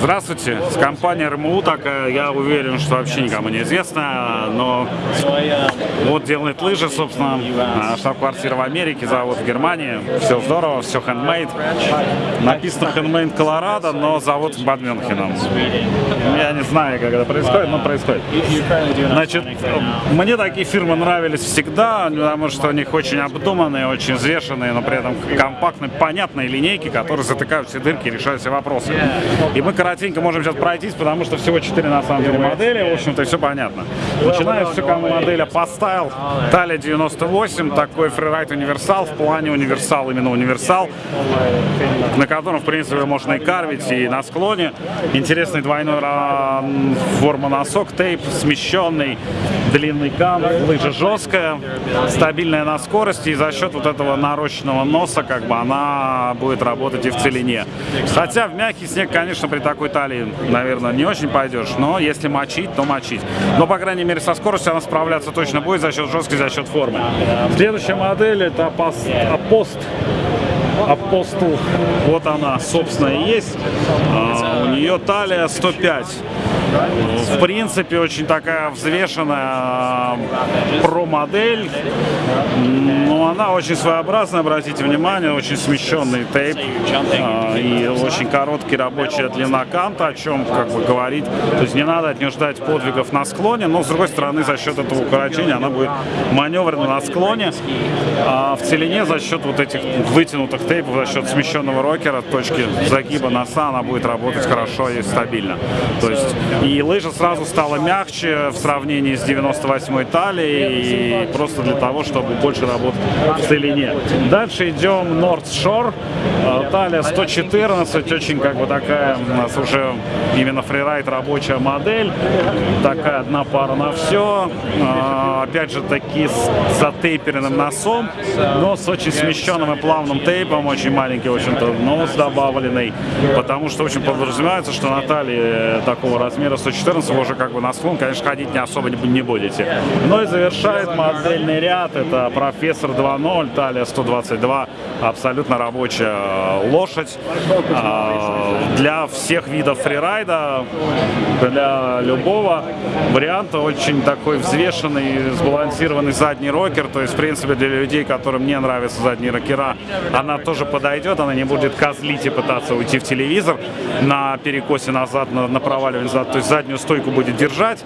Здравствуйте, с компанией РМУ такая, я уверен, что вообще никому не известно, но вот делает лыжи, собственно, штаб-квартира в Америке, завод в Германии, все здорово, все handmade. Написано handmade Колорадо, но завод под Мюнхеном. Я не знаю, как это происходит, но происходит. Значит, мне такие фирмы нравились всегда, потому что у них очень обдуманные, очень взвешенные, но при этом компактные, понятные линейки, которые затыкают все дырки и решают все вопросы. И мы коротенько можем сейчас пройтись, потому что всего 4 на самом деле модели, в общем-то, все понятно. Начинаю все, кому моделя поставил. Талия 98, такой фрирайд универсал, в плане универсал, именно универсал, на котором, в принципе, можно и карвить, и на склоне. Интересный двойной форма носок, тейп смещенный, длинный кам, лыжа жесткая, стабильная на скорости, и за счет вот этого нарощенного носа, как бы, она будет работать и в целине. Хотя в мягкий снег, конечно, при такой талии, наверное, не очень пойдешь, но если мочить, то мочить. Но, по крайней мере, со скоростью она справляться точно будет за счет жесткости, за счет формы. Следующая модель это Апост. Апостол, вот она, собственно, и есть. А, у нее талия 105. В принципе, очень такая взвешенная про-модель, но она очень своеобразная, обратите внимание, очень смещенный тейп а, и очень короткий рабочая длина канта, о чем как бы говорит. То есть не надо от нее ждать подвигов на склоне, но с другой стороны за счет этого укорочения она будет маневрена на склоне, а в целине за счет вот этих вытянутых тейпов, за счет смещенного рокера, точки загиба носа она будет работать хорошо и стабильно. То есть и лыжа сразу стала мягче в сравнении с 98-й талией, и просто для того, чтобы больше работать в целине. Дальше идем North Shore, э, талия 114, очень как бы такая у нас уже именно фрирайд рабочая модель, такая одна пара на все, э, опять же таки с затейперенным носом, но с очень смещенным и плавным тейпом, очень маленький, в общем-то, нос добавленный, потому что очень подразумевается, что на талии такого размера размера 114 вы уже как бы на склон, конечно, ходить не особо не будете. Ну и завершает модельный ряд, это профессор 2.0, талия 122, абсолютно рабочая э, лошадь. А, для всех видов фрирайда, для любого варианта очень такой взвешенный, сбалансированный задний рокер, то есть, в принципе, для людей, которым не нравятся задние рокера, она тоже подойдет, она не будет козлить и пытаться уйти в телевизор на перекосе назад, на, на проваливание назад, то есть заднюю стойку будет держать.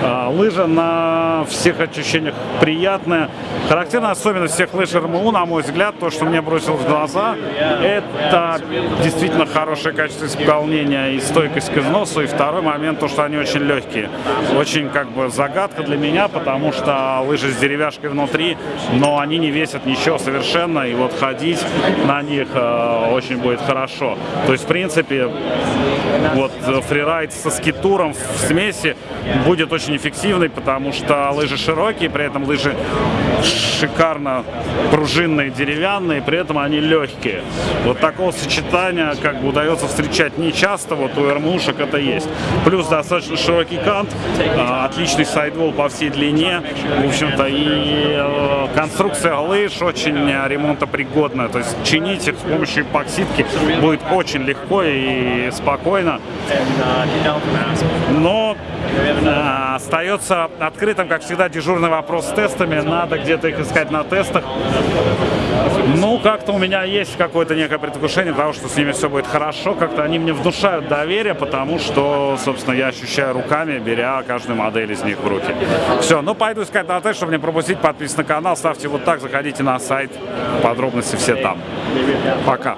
А, лыжа на всех ощущениях приятная. Характерная особенность всех лыж РМУ, на мой взгляд, то, что мне бросилось в глаза, это действительно хорошее качество исполнения и стойкость к износу. И второй момент, то, что они очень легкие. Очень как бы загадка для меня, потому что лыжи с деревяшкой внутри, но они не весят ничего совершенно. И вот ходить на них э, очень будет хорошо. То есть, в принципе, вот фрирайд со скиту туром в смеси будет очень эффективный, потому что лыжи широкие, при этом лыжи шикарно пружинные, деревянные, при этом они легкие. Вот такого сочетания как бы удается встречать не часто, вот у РМУшек это есть. Плюс достаточно широкий кант, а, отличный сайдвол по всей длине, в общем-то, и э, конструкция лыж очень ремонтопригодная, то есть чинить их с помощью эпоксидки будет очень легко и спокойно но э, остается открытым, как всегда, дежурный вопрос с тестами. Надо где-то их искать на тестах. Ну, как-то у меня есть какое-то некое предвкушение того, что с ними все будет хорошо. Как-то они мне внушают доверие, потому что, собственно, я ощущаю руками, беря каждую модель из них в руки. Все, ну пойду искать на тест, чтобы не пропустить. Подписывайтесь на канал, ставьте вот так, заходите на сайт. Подробности все там. Пока.